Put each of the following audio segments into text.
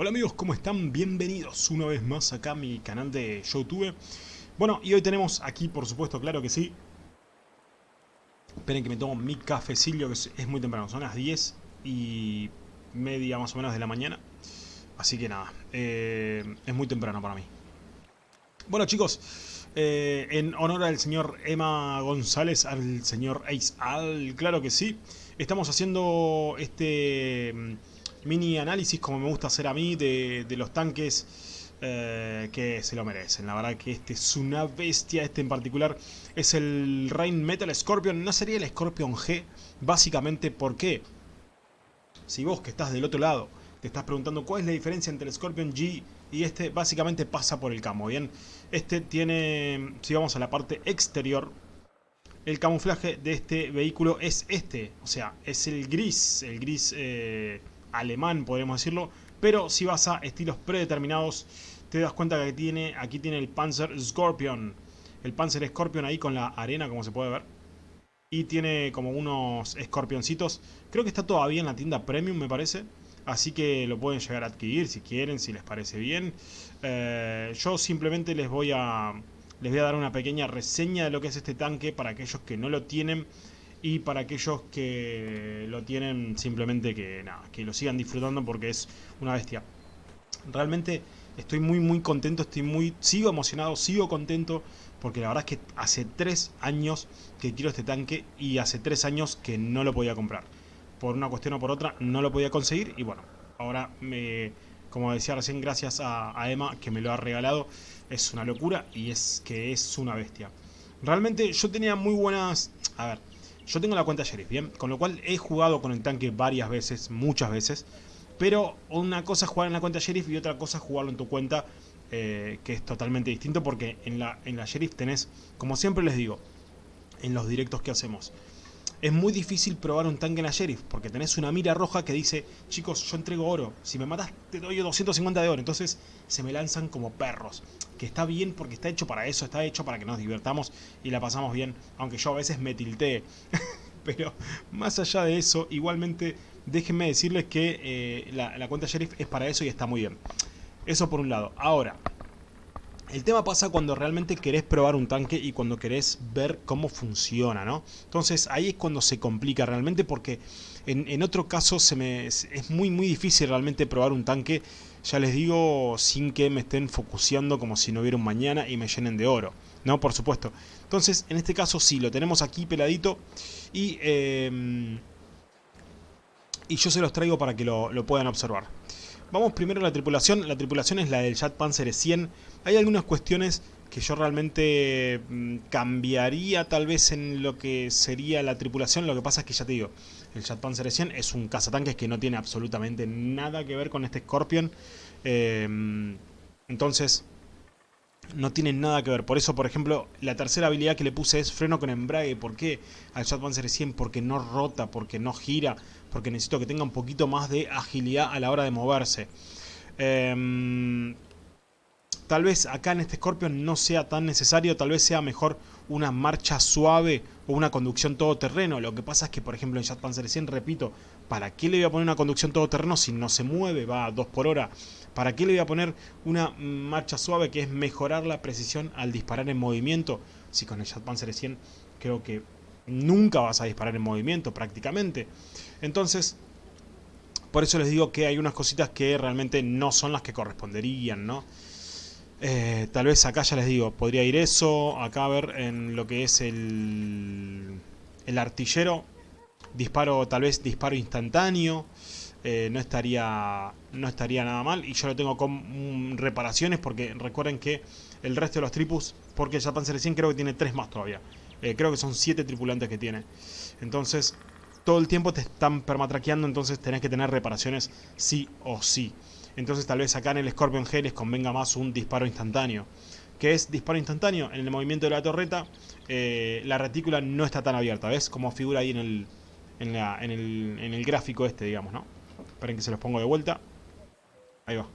Hola amigos, ¿cómo están? Bienvenidos una vez más acá a mi canal de Youtube. Bueno, y hoy tenemos aquí, por supuesto, claro que sí. Esperen que me tomo mi cafecillo, que es muy temprano, son las 10 y media más o menos de la mañana. Así que nada, eh, es muy temprano para mí. Bueno chicos, eh, en honor al señor Emma González, al señor Ace Al, claro que sí. Estamos haciendo este mini análisis, como me gusta hacer a mí, de, los tanques eh, que se lo merecen. La verdad que este es una bestia, este en particular es el Rain Metal Scorpion. No sería el Scorpion G, básicamente, ¿por qué? Si vos que estás del otro lado te estás preguntando cuál es la diferencia entre el Scorpion G y este, básicamente pasa por el camo, ¿bien? Este tiene, si vamos a la parte exterior, el camuflaje de este vehículo es este, o sea, es el gris, el gris eh, alemán podemos decirlo, pero si vas a estilos predeterminados te das cuenta que tiene, aquí tiene el Panzer Scorpion, el Panzer Scorpion ahí con la arena como se puede ver, y tiene como unos escorpioncitos, creo que está todavía en la tienda Premium me parece, así que lo pueden llegar a adquirir si quieren, si les parece bien, eh, yo simplemente les voy a les voy a dar una pequeña reseña de lo que es este tanque para aquellos que no lo tienen y para aquellos que lo tienen simplemente que nada, que lo sigan disfrutando porque es una bestia. Realmente estoy muy muy contento, estoy muy sigo emocionado, sigo contento porque la verdad es que hace tres años que quiero este tanque y hace tres años que no lo podía comprar. Por una cuestión o por otra no lo podía conseguir y bueno, ahora me como decía recién, gracias a, Emma que me lo ha regalado. Es una locura y es que es una bestia. Realmente yo tenía muy buenas... A ver, yo tengo la cuenta Sheriff, ¿bien? Con lo cual he jugado con el tanque varias veces, muchas veces. Pero una cosa es jugar en la cuenta Sheriff y otra cosa es jugarlo en tu cuenta, eh, que es totalmente distinto porque en la, en la Sheriff tenés, como siempre les digo, en los directos que hacemos, es muy difícil probar un tanque en la Sheriff, porque tenés una mira roja que dice, chicos, yo entrego oro, si me matas te doy 250 de oro, entonces se me lanzan como perros, que está bien porque está hecho para eso, está hecho para que nos divertamos y la pasamos bien, aunque yo a veces me tiltee, pero más allá de eso, igualmente déjenme decirles que eh, la, la cuenta Sheriff es para eso y está muy bien. Eso por un lado. Ahora, el tema pasa cuando realmente querés probar un tanque y cuando querés ver cómo funciona, ¿no? Entonces ahí es cuando se complica realmente porque en, otro caso se me, es muy muy difícil realmente probar un tanque, ya les digo, sin que me estén focuseando como si no hubiera un mañana y me llenen de oro, ¿no? Por supuesto. Entonces en este caso sí, lo tenemos aquí peladito y, em, y yo se los traigo para que lo, lo puedan observar. Vamos primero a la tripulación. La tripulación es la del Jet Panzer 100. Hay algunas cuestiones que yo realmente mm, cambiaría tal vez en lo que sería la tripulación. Lo que pasa es que ya te digo, el Jet Panzer 100 es un cazatanques que no tiene absolutamente nada que ver con este Scorpion. Eh, entonces, no tienen nada que ver. Por eso, por ejemplo, la tercera habilidad que le puse es freno con embrague. ¿Por qué? Al Jet Panzer 100 porque no rota, porque no gira, porque necesito que tenga un poquito más de agilidad a la hora de moverse. Em, tal vez acá en este Scorpion no sea tan necesario, tal vez sea mejor una marcha suave o una conducción todoterreno. Lo que pasa es que, por ejemplo, en Jet Panzer 100, repito, ¿para qué le voy a poner una conducción todoterreno si no se mueve, va a 2 por hora? ¿Para qué le voy a poner una marcha suave que es mejorar la precisión al disparar en movimiento? Si con el Jet Panzer 100 creo que nunca vas a disparar en movimiento prácticamente. Entonces, por eso les digo que hay unas cositas que realmente no son las que corresponderían, ¿no? Eh, tal vez acá ya les digo, podría ir eso, acá a ver en lo que es el, el artillero, disparo, tal vez disparo instantáneo, eh, no, estaría, no estaría nada mal. Y yo lo tengo con mm, reparaciones porque recuerden que el resto de los tripus, porque el Japan 100 creo que tiene tres más todavía. Eh, creo que son siete tripulantes que tiene. Entonces, todo el tiempo te están permatraqueando, entonces tenés que tener reparaciones sí o sí. Entonces tal vez acá en el Scorpion G les convenga más un disparo instantáneo. que es disparo instantáneo? En el movimiento de la torreta, eh, la retícula no está tan abierta, ¿ves? Como figura ahí en el, en, el, en el gráfico este, digamos, ¿no? Esperen que se los pongo de vuelta. Ahí va.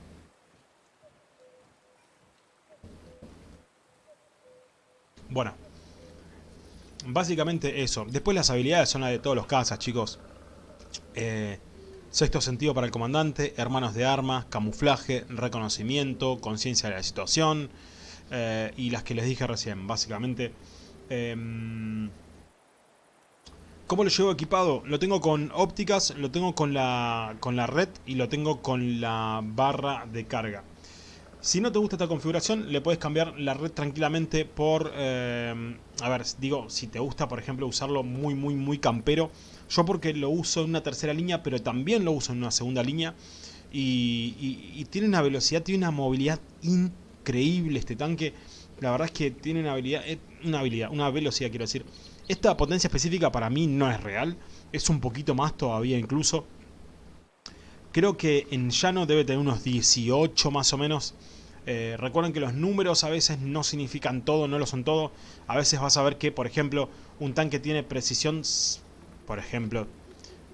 Bueno. Básicamente eso. Después las habilidades son las de todos los cazas, chicos. Eh, Sexto sentido para el comandante, hermanos de armas, camuflaje, reconocimiento, conciencia de la situación eh, y las que les dije recién, básicamente. Em, ¿Cómo lo llevo equipado? Lo tengo con ópticas, lo tengo con la, con la red y lo tengo con la barra de carga. Si no te gusta esta configuración, le puedes cambiar la red tranquilamente por... Em, a ver, digo, si te gusta, por ejemplo, usarlo muy, muy, muy campero yo porque lo uso en una tercera línea, pero también lo uso en una segunda línea. Y, tiene una velocidad, tiene una movilidad increíble este tanque. La verdad es que tiene una habilidad, eh, una habilidad, una velocidad quiero decir. Esta potencia específica para mí no es real. Es un poquito más todavía incluso. Creo que en llano debe tener unos 18 más o menos. Eh, recuerden que los números a veces no significan todo, no lo son todo. A veces vas a ver que, por ejemplo, un tanque tiene precisión por ejemplo,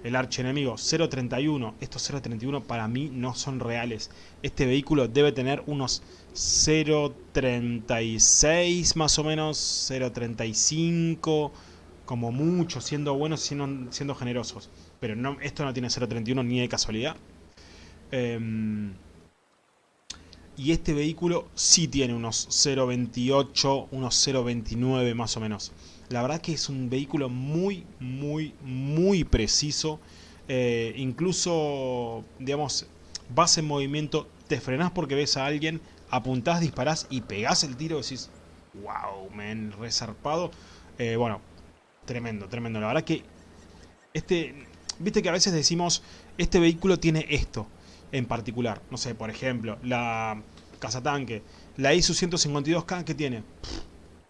el archienemigo 0.31, estos 0.31 para mí no son reales. Este vehículo debe tener unos 0.36 más o menos, 0.35 como mucho, siendo buenos, siendo, siendo generosos. Pero no, esto no tiene 0.31 ni de casualidad. Em, y este vehículo sí tiene unos 0.28, unos 0.29 más o menos. La verdad que es un vehículo muy, muy, muy preciso. Eh, incluso, digamos, vas en movimiento, te frenás porque ves a alguien, apuntás, disparás y pegás el tiro decís, wow, men, resarpado. Eh, bueno, tremendo, tremendo. La verdad que este, viste que a veces decimos, este vehículo tiene esto en particular. No sé, por ejemplo, la cazatanque, la ISU 152K que tiene...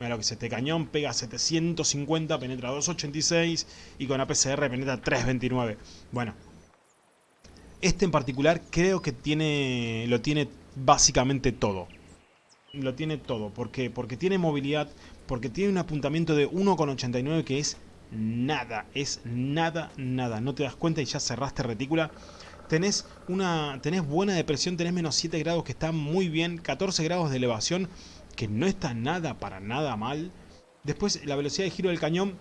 Lo que es este cañón, pega 750, penetra 286 y con APCR penetra 329. Bueno, este en particular creo que tiene lo tiene básicamente todo. Lo tiene todo. ¿Por qué? Porque tiene movilidad, porque tiene un apuntamiento de 1,89 que es nada, es nada, nada. No te das cuenta y ya cerraste retícula. Tenés, una, tenés buena depresión, tenés menos 7 grados que está muy bien, 14 grados de elevación que no está nada para nada mal. Después la velocidad de giro del cañón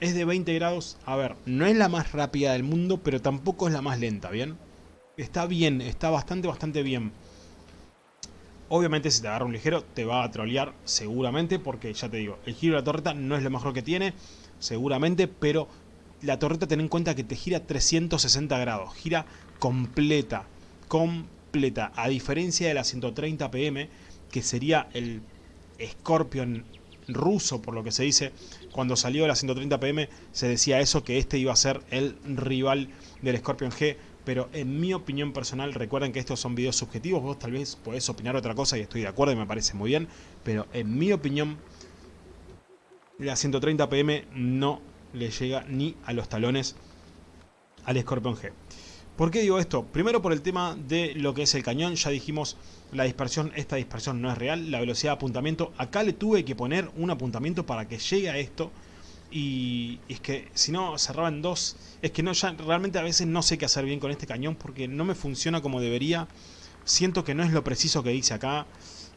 es de 20 grados. A ver, no es la más rápida del mundo, pero tampoco es la más lenta, ¿bien? Está bien, está bastante, bastante bien. Obviamente si te agarra un ligero te va a trolear seguramente porque ya te digo, el giro de la torreta no es lo mejor que tiene, seguramente, pero la torreta ten en cuenta que te gira 360 grados, gira completa, completa, a diferencia de la 130 pm que sería el Scorpion ruso, por lo que se dice. Cuando salió la 130 PM se decía eso, que este iba a ser el rival del Scorpion G. Pero en mi opinión personal, recuerden que estos son videos subjetivos, vos tal vez podés opinar otra cosa y estoy de acuerdo y me parece muy bien. Pero en mi opinión, la 130 PM no le llega ni a los talones al Scorpion G. ¿Por qué digo esto? Primero por el tema de lo que es el cañón, ya dijimos la dispersión, esta dispersión no es real, la velocidad de apuntamiento, acá le tuve que poner un apuntamiento para que llegue a esto. Y, es que si no cerraba en dos, es que no ya realmente a veces no sé qué hacer bien con este cañón porque no me funciona como debería, siento que no es lo preciso que dice acá,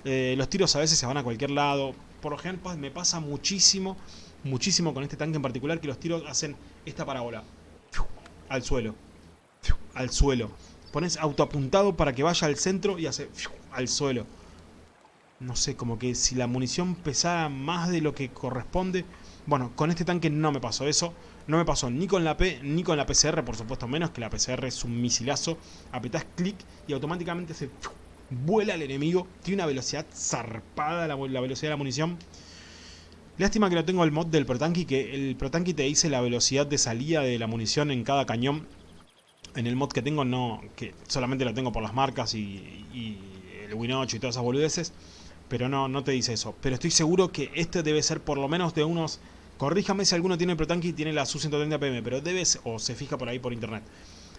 eh, los tiros a veces se van a cualquier lado, por ejemplo me pasa muchísimo, muchísimo con este tanque en particular que los tiros hacen esta parábola. Al suelo al suelo. Pones autoapuntado para que vaya al centro y hace al suelo. No sé, como que si la munición pesara más de lo que corresponde... Bueno, con este tanque no me pasó eso. No me pasó ni con la P ni con la PCR, por supuesto menos, que la PCR es un misilazo. Apretás clic y automáticamente se vuela el enemigo. Tiene una velocidad zarpada la, la velocidad de la munición. Lástima que no tengo el mod del Protanki, que el Protanki te dice la velocidad de salida de la munición en cada cañón en el mod que tengo no, que solamente lo tengo por las marcas y, el Win 8 y todas esas boludeces, pero no, no te dice eso. Pero estoy seguro que este debe ser por lo menos de unos, corríjame si alguno tiene el Protanki y tiene la Su-130 PM, pero debe, o se fija por ahí por internet,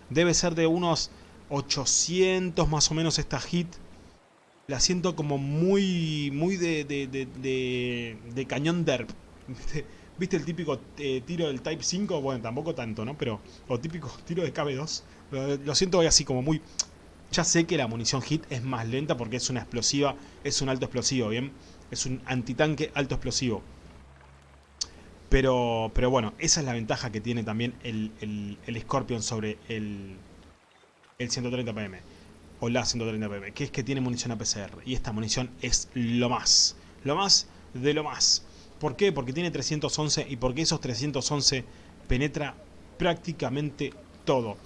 debe ser de unos 800 más o menos esta hit. La siento como muy, muy de, de, de, de cañón derp. ¿Viste el típico eh, tiro del Type 5? Bueno, tampoco tanto, ¿no? Pero, o típico tiro de KB2. Lo, siento así como muy... Ya sé que la munición hit es más lenta porque es una explosiva, es un alto explosivo, ¿bien? Es un antitanque alto explosivo. Pero, pero bueno, esa es la ventaja que tiene también el, el, Scorpion sobre el, el 130 PM o la 130 PM, que es que tiene munición APCR y esta munición es lo más, lo más de lo más. ¿Por qué? Porque tiene 311 y porque esos 311 penetra prácticamente todo.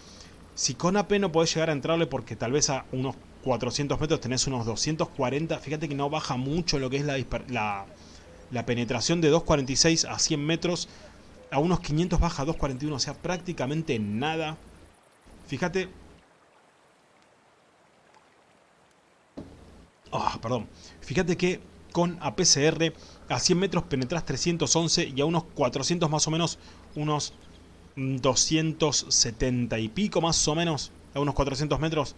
Si con AP no podés llegar a entrarle porque tal vez a unos 400 metros tenés unos 240, fíjate que no baja mucho lo que es la, la, la penetración de 246 a 100 metros, a unos 500 baja a 241, o sea, prácticamente nada. Fíjate. Ah, perdón. Fíjate que con APCR a 100 metros penetras 311 y a unos 400 más o menos, unos 270 y pico más o menos, a unos 400 metros,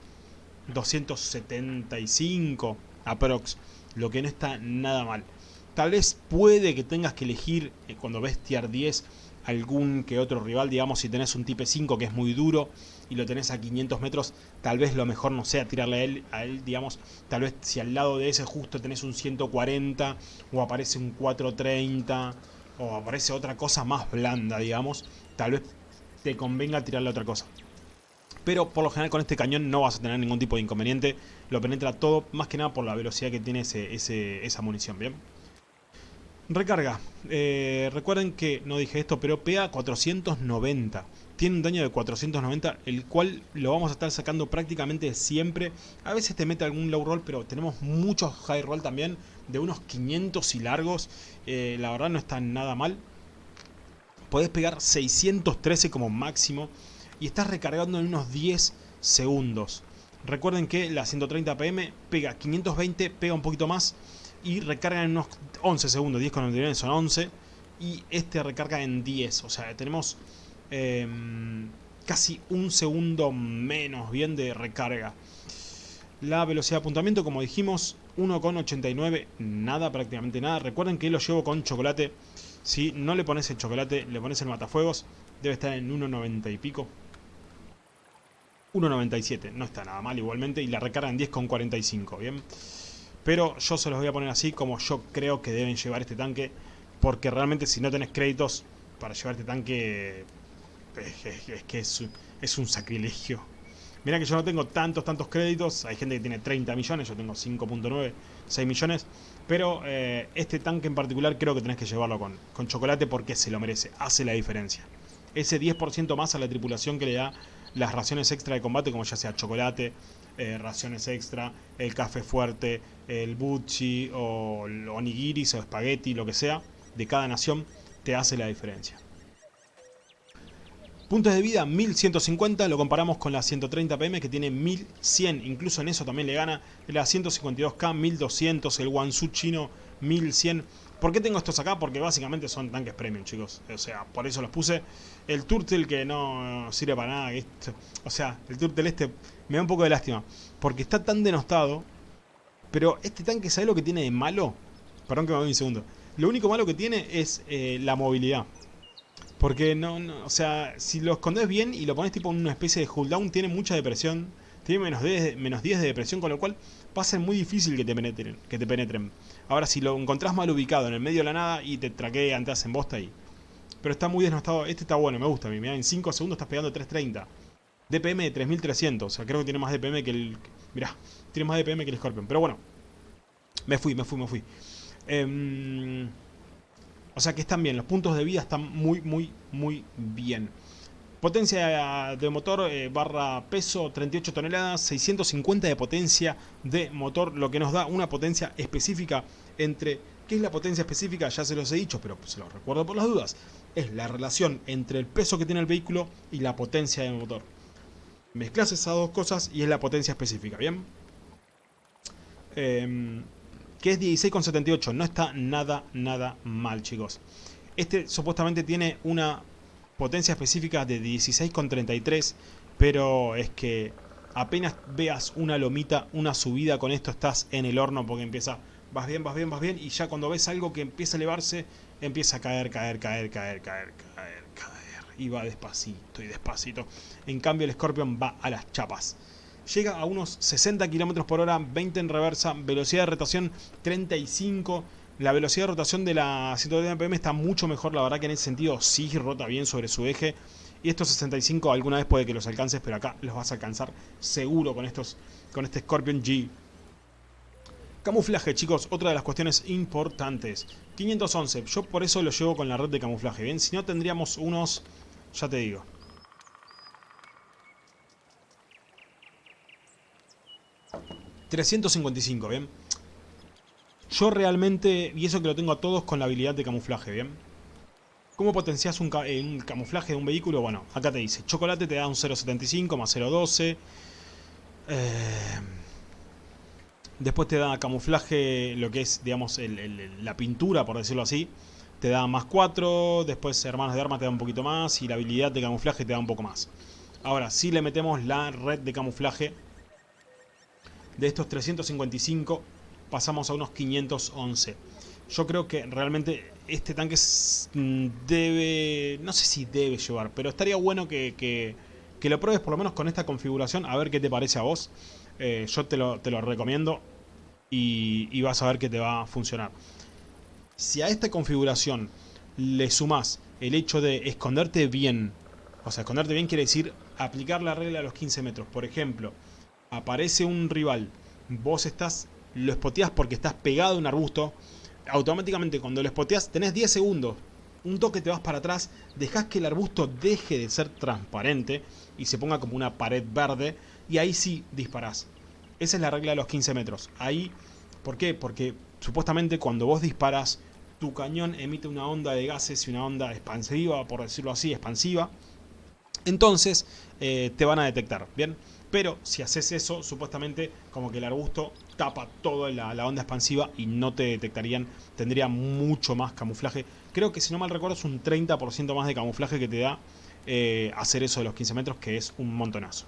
275 aprox, lo que no está nada mal. Tal vez puede que tengas que elegir eh, cuando ves tier 10 algún que otro rival, digamos si tenés un Type 5 que es muy duro y lo tenés a 500 metros, tal vez lo mejor no sea tirarle a él, a él, digamos, tal vez si al lado de ese justo tenés un 140 o aparece un 430 o aparece otra cosa más blanda, digamos, tal vez te convenga tirarle otra cosa. Pero por lo general con este cañón no vas a tener ningún tipo de inconveniente, lo penetra todo, más que nada por la velocidad que tiene ese, esa munición, ¿bien? Recarga. Eh, recuerden que no dije esto, pero pega 490. Tiene un daño de 490, el cual lo vamos a estar sacando prácticamente siempre. A veces te mete algún low roll, pero tenemos muchos high roll también, de unos 500 y largos. Eh, la verdad no está nada mal. Podés pegar 613 como máximo y estás recargando en unos 10 segundos. Recuerden que la 130 PM pega 520, pega un poquito más y recarga en unos 11 segundos, 10 con el son 11 y este recarga en 10, o sea, tenemos em, casi un segundo menos bien de recarga. La velocidad de apuntamiento, como dijimos, 1,89, nada, prácticamente nada. Recuerden que lo llevo con chocolate. Si no le pones el chocolate, le pones el matafuegos, debe estar en 1,90 y pico. 1.97, no está nada mal igualmente, y la recarga en 10,45, ¿bien? Pero yo se los voy a poner así como yo creo que deben llevar este tanque, porque realmente si no tenés créditos para llevar este tanque, es, que es, un sacrilegio. Mira que yo no tengo tantos, tantos créditos, hay gente que tiene 30 millones, yo tengo 5.9, 6 millones, pero eh, este tanque en particular creo que tenés que llevarlo con, con chocolate porque se lo merece, hace la diferencia. Ese 10% más a la tripulación que le da las raciones extra de combate, como ya sea chocolate, eh, raciones extra, el café fuerte, el buchi o el onigiris o espagueti, lo que sea, de cada nación, te hace la diferencia. Puntos de vida 1150, lo comparamos con la 130 PM que tiene 1100, incluso en eso también le gana la 152K 1200, el Wansu chino 1100. ¿Por qué tengo estos acá? Porque básicamente son tanques premium, chicos. O sea, por eso los puse. El Turtle que no sirve para nada. o sea, el Turtle este me da un poco de lástima. Porque está tan denostado. Pero este tanque, ¿sabe lo que tiene de malo? Perdón que me voy un segundo. Lo único malo que tiene es eh, la movilidad. Porque no, o sea, si lo escondes bien y lo pones tipo en una especie de cooldown, tiene mucha depresión. Tiene menos 10, menos 10 de depresión, con lo cual va a ser muy difícil que te penetren. Que te penetren. Ahora, si lo encontrás mal ubicado en el medio de la nada y te traquean, te hacen bosta ahí. Pero está muy desnostado. Este está bueno, me gusta a mí. en 5 segundos estás pegando 330. DPM de 3300. O sea, creo que tiene más DPM que el... Mirá, tiene más DPM que el Scorpion. Pero bueno. Me fui, me fui, me fui. Em, o sea que están bien. Los puntos de vida están muy, muy, muy bien. Potencia de motor eh, barra peso 38 toneladas, 650 de potencia de motor, lo que nos da una potencia específica entre... ¿Qué es la potencia específica? Ya se los he dicho, pero se los recuerdo por las dudas. Es la relación entre el peso que tiene el vehículo y la potencia del motor. Mezclas esas dos cosas y es la potencia específica, ¿bien? Eh, que es 16,78. No está nada, nada mal, chicos. Este supuestamente tiene una potencia específica de 16,33, pero es que apenas veas una lomita, una subida con esto estás en el horno porque empieza, vas bien, vas bien, vas bien y ya cuando ves algo que empieza a elevarse, empieza a caer, caer, caer, caer, caer, caer, caer y va despacito y despacito. En cambio el Scorpion va a las chapas. Llega a unos 60 km por hora, 20 en reversa, velocidad de rotación 35 la velocidad de rotación de la 130 PM está mucho mejor, la verdad que en ese sentido sí rota bien sobre su eje. Y estos 65 alguna vez puede que los alcances, pero acá los vas a alcanzar seguro con estos con este Scorpion G. Camuflaje, chicos, otra de las cuestiones importantes. 511, yo por eso lo llevo con la red de camuflaje, ¿bien? Si no tendríamos unos, ya te digo. $355, ¿bien? Yo realmente, y eso que lo tengo a todos con la habilidad de camuflaje, ¿bien? ¿Cómo potencias un, un, camuflaje de un vehículo? Bueno, acá te dice, chocolate te da un 0.75 más 0.12. Eh, después te da camuflaje, lo que es, digamos, la pintura, por decirlo así. Te da más 4, después hermanos de armas te da un poquito más y la habilidad de camuflaje te da un poco más. Ahora, si le metemos la red de camuflaje de estos 355, pasamos a unos 511. Yo creo que realmente este tanque mm, debe... No sé si debe llevar, pero estaría bueno que, que, lo pruebes por lo menos con esta configuración, a ver qué te parece a vos. Eh, yo te lo, te lo recomiendo y, y, vas a ver que te va a funcionar. Si a esta configuración le sumas el hecho de esconderte bien, o sea, esconderte bien quiere decir aplicar la regla a los 15 metros. Por ejemplo, aparece un rival, vos estás, lo espoteás porque estás pegado a un arbusto, automáticamente cuando lo spoteas tenés 10 segundos. Un toque te vas para atrás, dejas que el arbusto deje de ser transparente y se ponga como una pared verde y ahí sí disparás. Esa es la regla de los 15 metros. Ahí, ¿por qué? Porque supuestamente cuando vos disparas, tu cañón emite una onda de gases y una onda expansiva, por decirlo así, expansiva. Entonces eh, te van a detectar, ¿bien? Pero si haces eso, supuestamente como que el arbusto tapa toda la, onda expansiva y no te detectarían, tendría mucho más camuflaje. Creo que si no mal recuerdo es un 30% más de camuflaje que te da eh, hacer eso de los 15 metros, que es un montonazo.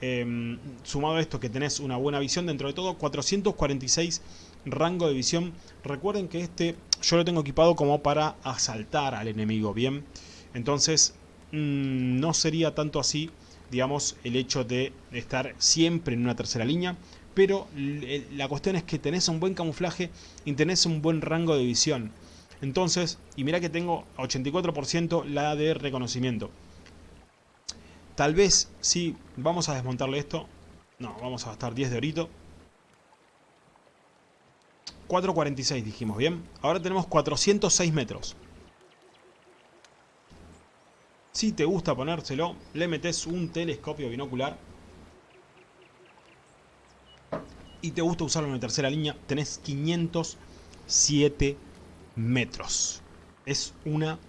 Em, sumado a esto que tenés una buena visión dentro de todo, 446 rango de visión. Recuerden que este yo lo tengo equipado como para asaltar al enemigo, ¿bien? Entonces mm, no sería tanto así digamos, el hecho de estar siempre en una tercera línea. Pero la cuestión es que tenés un buen camuflaje y tenés un buen rango de visión. Entonces, y mira que tengo 84% la de reconocimiento. Tal vez, sí, vamos a desmontarle esto. No, vamos a gastar 10 de orito. 4.46 dijimos, ¿bien? Ahora tenemos 406 metros. Si te gusta ponérselo, le metes un telescopio binocular. Y te gusta usarlo en la tercera línea, tenés 507 metros. Es una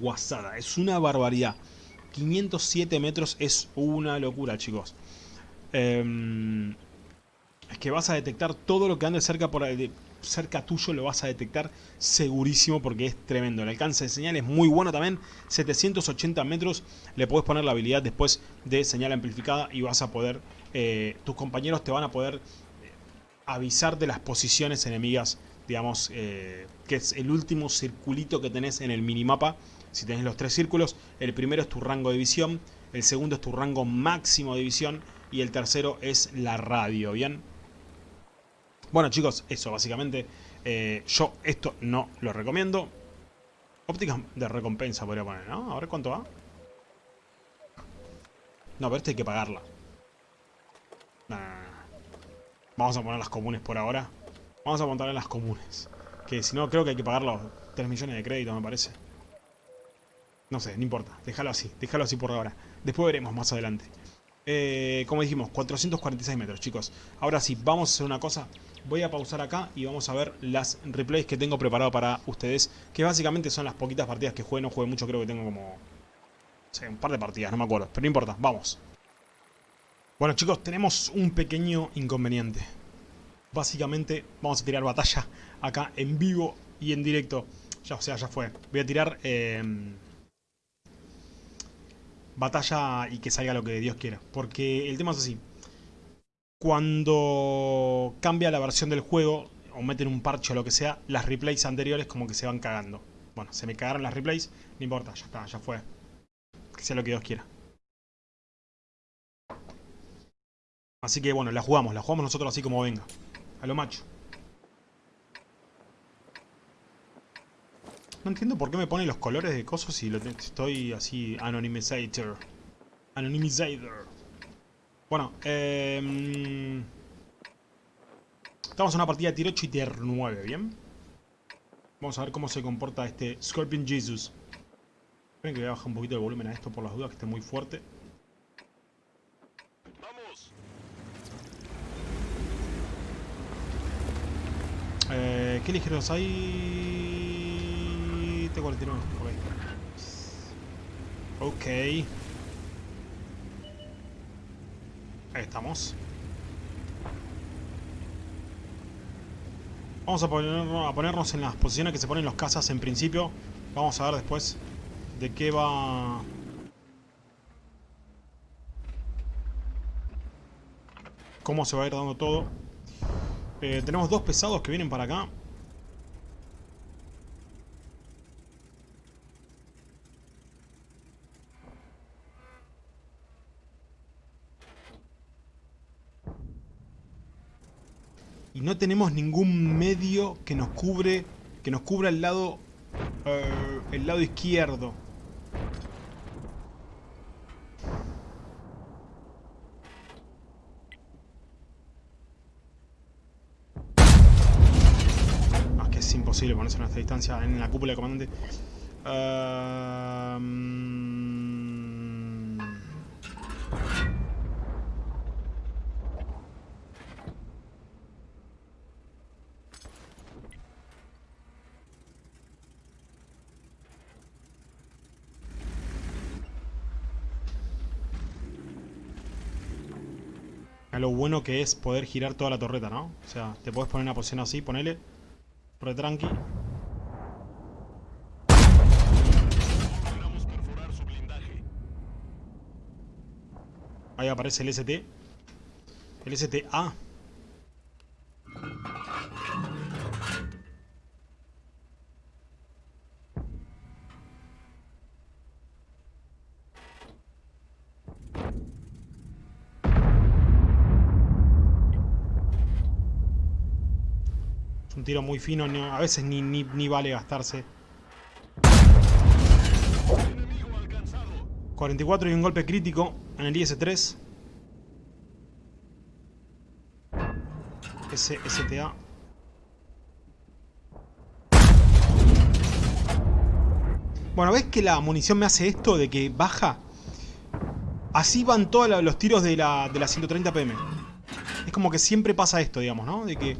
guasada, es una barbaridad. 507 metros es una locura, chicos. Em, es que vas a detectar todo lo que ande cerca por ahí cerca tuyo lo vas a detectar segurísimo porque es tremendo. El alcance de señal es muy bueno también. 780 metros le puedes poner la habilidad después de señal amplificada y vas a poder, eh, tus compañeros te van a poder eh, avisar de las posiciones enemigas, digamos, eh, que es el último circulito que tenés en el minimapa. Si tenés los tres círculos, el primero es tu rango de visión, el segundo es tu rango máximo de visión y el tercero es la radio, ¿bien? Bueno chicos, eso básicamente. Eh, yo esto no lo recomiendo. Óptica de recompensa podría poner, ¿no? A ver cuánto va. No, pero este hay que pagarla. Vamos a poner las comunes por ahora. Vamos a montar las comunes. Que si no, creo que hay que pagar los 3 millones de crédito, me parece. No sé, no importa. Déjalo así. Déjalo así por ahora. Después veremos más adelante. Eh, como dijimos, 446 metros, chicos. Ahora sí, vamos a hacer una cosa. Voy a pausar acá y vamos a ver las replays que tengo preparado para ustedes. Que básicamente son las poquitas partidas que juegue. No juegue mucho, creo que tengo como... un par de partidas, no me acuerdo. Pero no importa, vamos. Bueno chicos, tenemos un pequeño inconveniente. Básicamente vamos a tirar batalla acá en vivo y en directo. Ya, o sea, ya fue. Voy a tirar... Eh, batalla y que salga lo que Dios quiera. Porque el tema es así. Cuando cambia la versión del juego, o meten un parche o lo que sea, las replays anteriores como que se van cagando. Bueno, se me cagaron las replays, no importa, ya está, ya fue. Que sea lo que Dios quiera. Así que bueno, la jugamos, la jugamos nosotros así como venga. A lo macho. No entiendo por qué me pone los colores de cosas si lo estoy así anonymizator. Anonymizator. Bueno, eh, estamos en una partida de tier 8 y tier 9, ¿bien? Vamos a ver cómo se comporta este Scorpion Jesus. Esperen que voy a bajar un poquito el volumen a esto por las dudas, que esté muy fuerte. Vamos. Eh, ¿Qué ligeros hay? T-49, ok. Ok. Ahí estamos. Vamos a, a ponernos en las posiciones que se ponen los cazas en principio. Vamos a ver después de qué va... Cómo se va a ir dando todo. Eh, tenemos dos pesados que vienen para acá. Y no tenemos ningún medio que nos cubre que nos cubra el lado uh, el lado izquierdo. Ah, que es imposible ponerse en esta distancia en la cúpula de comandante uh, lo bueno que es poder girar toda la torreta, ¿no? O sea, te puedes poner una posición así, ponele. Re tranqui. Ahí aparece el ST. El STA. Muy fino, a veces ni, ni, vale gastarse. 44 y un golpe crítico en el IS-3. STA. Bueno, ¿ves que la munición me hace esto de que baja? Así van todos los tiros de la, de la 130 PM. Es como que siempre pasa esto, digamos, ¿no? De que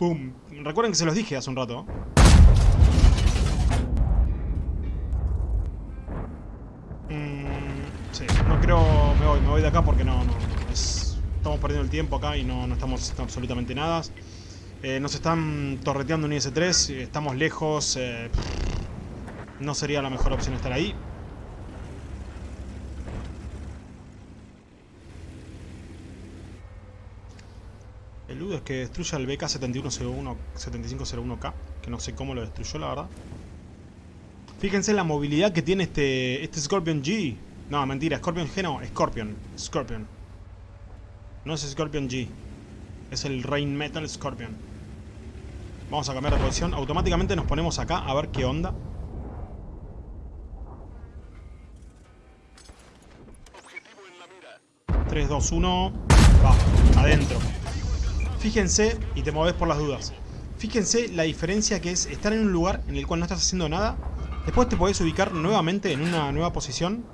¡Pum! Recuerden que se los dije hace un rato. Mm, sí, no creo... Me voy, me voy de acá porque no... no estamos perdiendo el tiempo acá y no, no estamos absolutamente nada. Eh, nos están torreteando un IS-3, estamos lejos. Eh, no sería la mejor opción estar ahí. es que destruya el BK-7101-7501K, que no sé cómo lo destruyó la verdad. Fíjense la movilidad que tiene este, este Scorpion G. No, mentira, Scorpion G no, Scorpion. Scorpion. No es Scorpion G. Es el Rain Metal Scorpion. Vamos a cambiar de posición. Automáticamente nos ponemos acá a ver qué onda. 3, 2, 1. Va, adentro. Fíjense, y te mueves por las dudas. Fíjense la diferencia que es estar en un lugar en el cual no estás haciendo nada. Después te podés ubicar nuevamente en una nueva posición.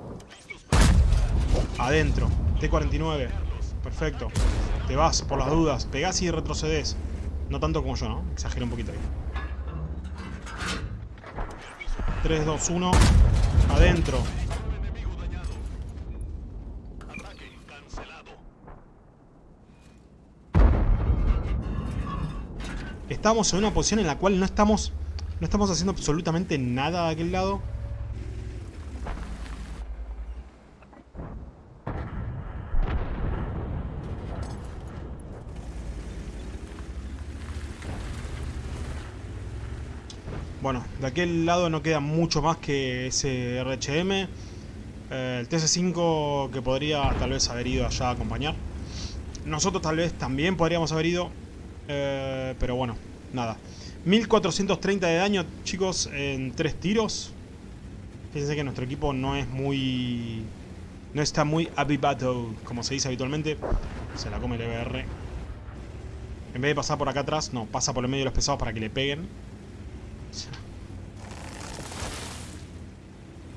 Adentro. T-49. Perfecto. Te vas por las dudas. Pegás y retrocedes. No tanto como yo, ¿no? Exagero un poquito ahí. 3, 2, 1. Adentro. Estamos en una posición en la cual no estamos no estamos haciendo absolutamente nada de aquel lado. Bueno, de aquel lado no queda mucho más que ese RHM. Eh, el TC5 que podría tal vez haber ido allá a acompañar. Nosotros tal vez también podríamos haber ido. Eh, pero bueno, nada. 1430 de daño, chicos, en tres tiros. Fíjense que nuestro equipo no es muy... No está muy avivato, como se dice habitualmente. Se la come el EBR. En vez de pasar por acá atrás, no, pasa por el medio de los pesados para que le peguen.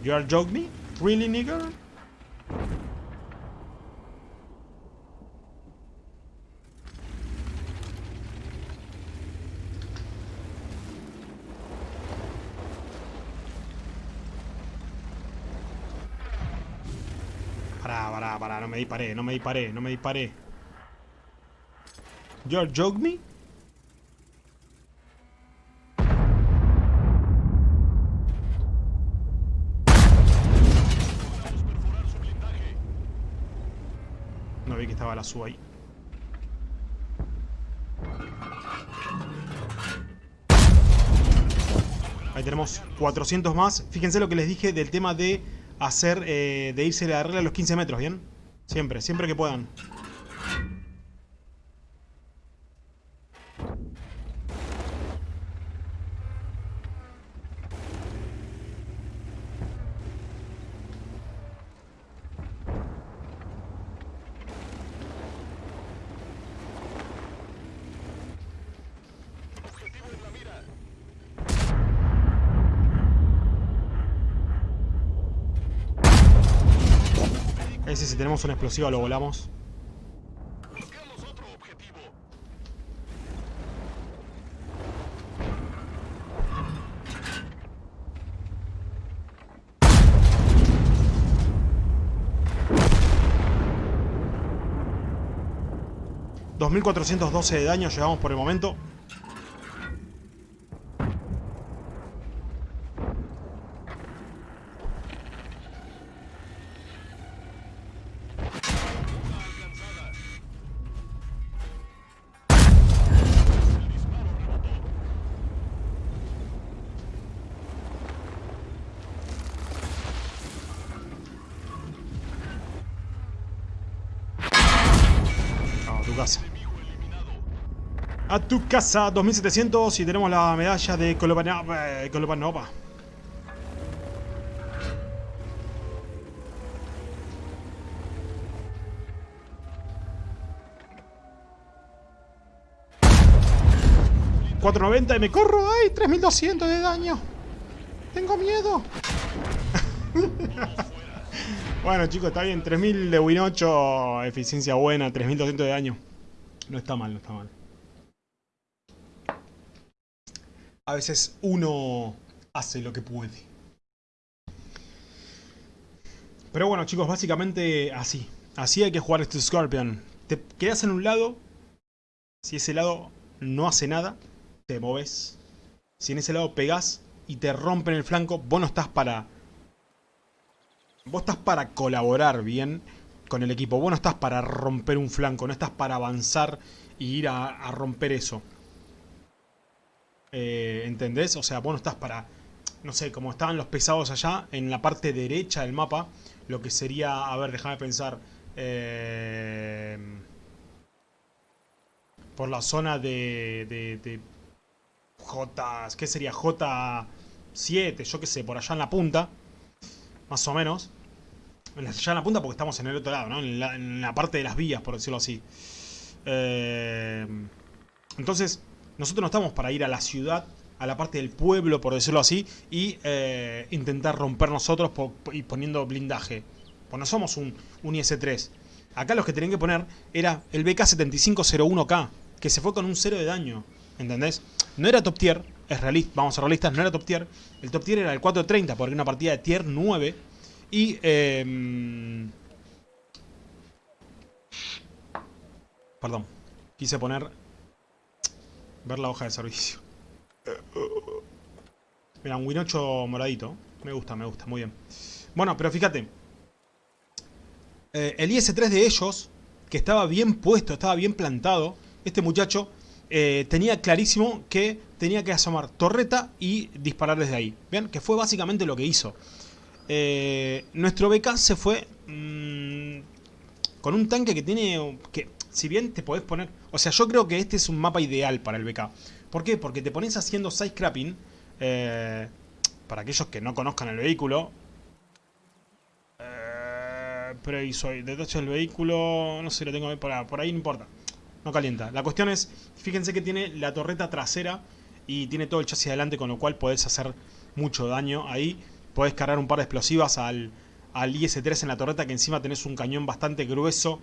You are joking? Really, nigger? Pará, pará, pará, no me disparé, no me disparé, no me disparé. You're joke me? No vi que estaba la SU ahí. Ahí tenemos 400 más. Fíjense lo que les dije del tema de hacer, eh, de irse la regla a los 15 metros, ¿bien? Siempre, siempre que puedan. Si tenemos un explosivo lo volamos. Otro objetivo. $2.412 de daño llevamos por el momento. A tu casa, 2700 y tenemos la medalla de Kolopanova. eh, Kolopanova. $490 y me corro. ¡Ay! 3200 de daño. Tengo miedo. Bueno chicos, está bien, 3000 de Win 8, eficiencia buena, 3200 de daño. No está mal, no está mal. A veces uno hace lo que puede. Pero bueno chicos, básicamente así. Así hay que jugar este Scorpion. Te quedas en un lado. Si ese lado no hace nada, te moves. Si en ese lado pegás y te rompen el flanco, vos no estás para Vos estás para colaborar bien con el equipo. Vos no estás para romper un flanco. No estás para avanzar y ir a, romper eso. Eh, ¿Entendés? O sea, vos no estás para... No sé, como estaban los pesados allá, en la parte derecha del mapa, lo que sería... A ver, déjame pensar. Eh, por la zona de... de, de J... ¿Qué sería? J7, yo qué sé, por allá en la punta más o menos. Ya en la punta porque estamos en el otro lado, ¿no? En la, parte de las vías, por decirlo así. Eh, entonces, nosotros no estamos para ir a la ciudad, a la parte del pueblo, por decirlo así, y eh, intentar romper nosotros y poniendo blindaje. Pues no somos un, un IS-3. Acá los que tenían que poner era el BK-7501K, que se fue con un cero de daño. ¿Entendés? No era top tier, es realista, vamos a ser realistas, no era top tier. El top tier era el 430, porque era una partida de tier 9. Y... Eh, perdón, quise poner... Ver la hoja de servicio. Mira, un Win 8 moradito. Me gusta, me gusta, muy bien. Bueno, pero fíjate. Eh, el IS-3 de ellos, que estaba bien puesto, estaba bien plantado, este muchacho eh, tenía clarísimo que tenía que asomar torreta y disparar desde ahí. Vean, que fue básicamente lo que hizo. Eh, nuestro BK se fue mmm, con un tanque que tiene... que si bien te podés poner... O sea, yo creo que este es un mapa ideal para el BK. ¿Por qué? Porque te pones haciendo side scrapping. eh, para aquellos que no conozcan el vehículo. Eh, pero ahí soy. Detache del vehículo. No sé, lo tengo por, por ahí, no importa. No calienta. La cuestión es, fíjense que tiene la torreta trasera y tiene todo el chasis adelante, con lo cual podés hacer mucho daño ahí. Podés cargar un par de explosivas al, al IS-3 en la torreta, que encima tenés un cañón bastante grueso,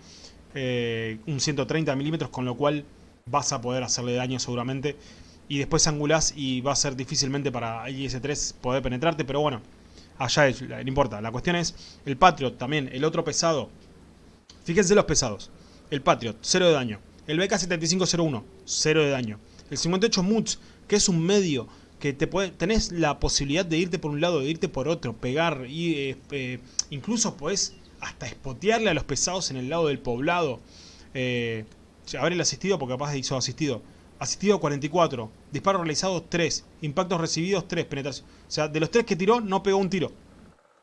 eh, un 130 milímetros, con lo cual vas a poder hacerle daño seguramente. Y después angulás y va a ser difícilmente para IS-3 poder penetrarte, pero bueno, allá es, no importa. La cuestión es, el Patriot también, el otro pesado. Fíjense los pesados. El Patriot, 0 de daño. El BK7501, 0 de daño. El 58 Muts, que es un medio que te puede, tenés la posibilidad de irte por un lado, de irte por otro, pegar, y eh, eh, incluso podés hasta espotearle a los pesados en el lado del poblado. Eh, ver el asistido, porque capaz hizo asistido. Asistido 44, disparos realizados 3, impactos recibidos 3, penetración. O sea, de los 3 que tiró, no pegó un tiro.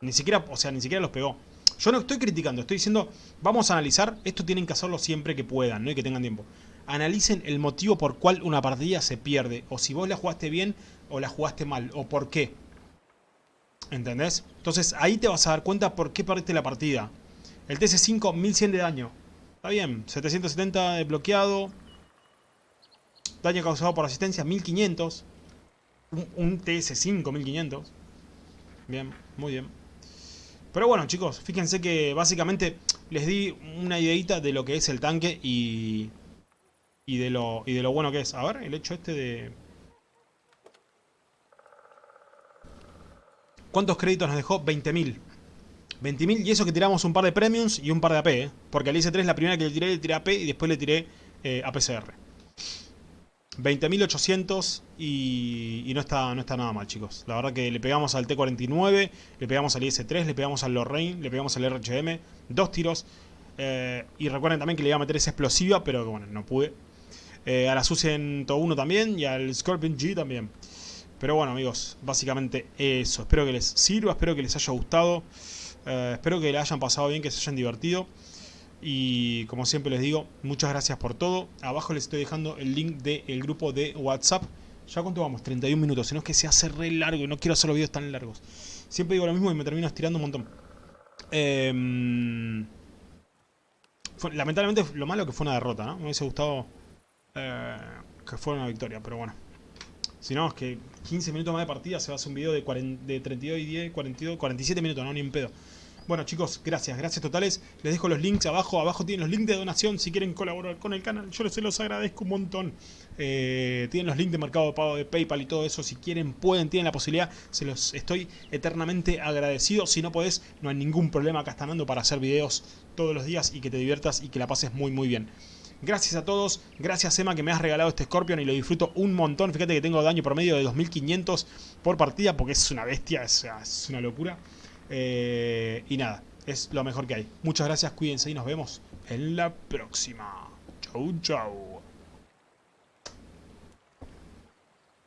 Ni siquiera, o sea, ni siquiera los pegó. Yo no estoy criticando, estoy diciendo, vamos a analizar, esto tienen que hacerlo siempre que puedan, ¿no? Y que tengan tiempo. Analicen el motivo por cual una partida se pierde, o si vos la jugaste bien o la jugaste mal, o por qué. ¿Entendés? Entonces ahí te vas a dar cuenta por qué perdiste la partida. El TC5, 1100 de daño. Está bien, 770 de bloqueado. Daño causado por asistencia, 1500. Un, un TS5, 1500. Bien, muy bien. Pero bueno, chicos, fíjense que básicamente les di una ideita de lo que es el tanque y, y, de lo, y de lo bueno que es. A ver, el hecho este de... ¿Cuántos créditos nos dejó? 20.000. 20.000 y eso que tiramos un par de premiums y un par de AP, ¿eh? Porque al IS-3 la primera que le tiré, le tiré AP y después le tiré eh, APCR. 20.800 y, y no, está, no está nada mal, chicos. La verdad que le pegamos al T-49, le pegamos al IS-3, le pegamos al Lorraine, le pegamos al RHM. Dos tiros. Eh, y recuerden también que le iba a meter esa explosiva, pero bueno, no pude. Eh, a la Su-101 también y al Scorpion G también. Pero bueno, amigos, básicamente eso. Espero que les sirva, espero que les haya gustado. Eh, espero que le hayan pasado bien, que se hayan divertido. Y como siempre les digo, muchas gracias por todo. Abajo les estoy dejando el link del grupo de WhatsApp. ¿Ya cuánto vamos? 31 minutos. Si no es que se hace re largo y no quiero hacer los videos tan largos. Siempre digo lo mismo y me termino estirando un montón. Eh, fue, lamentablemente lo malo que fue una derrota, ¿no? Me hubiese gustado eh, que fuera una victoria, pero bueno. Si no, es que 15 minutos más de partida se va a hacer un video de, 40, de 32 y 10, 42, 47 minutos, no, ni en pedo. Bueno chicos, gracias, gracias totales. Les dejo los links abajo, abajo tienen los links de donación si quieren colaborar con el canal. Yo se los agradezco un montón. Eh, tienen los links de mercado de pago de Paypal y todo eso. Si quieren, pueden, tienen la posibilidad. Se los estoy eternamente agradecido. Si no podés, no hay ningún problema. Acá están dando para hacer videos todos los días y que te diviertas y que la pases muy muy bien. Gracias a todos, gracias Emma que me has regalado este Scorpion y lo disfruto un montón. Fíjate que tengo daño promedio de 2500 por partida porque es una bestia, es, una locura. Eh, y nada, es lo mejor que hay. Muchas gracias, cuídense y nos vemos en la próxima. Chau, chau.